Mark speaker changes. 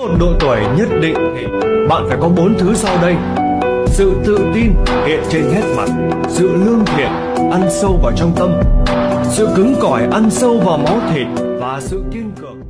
Speaker 1: một độ tuổi nhất định thì bạn phải có bốn thứ sau đây. Sự tự tin hiện trên hết mặt, sự lương thiện ăn sâu vào trong tâm, sự cứng cỏi ăn sâu vào máu thịt và sự kiên cường.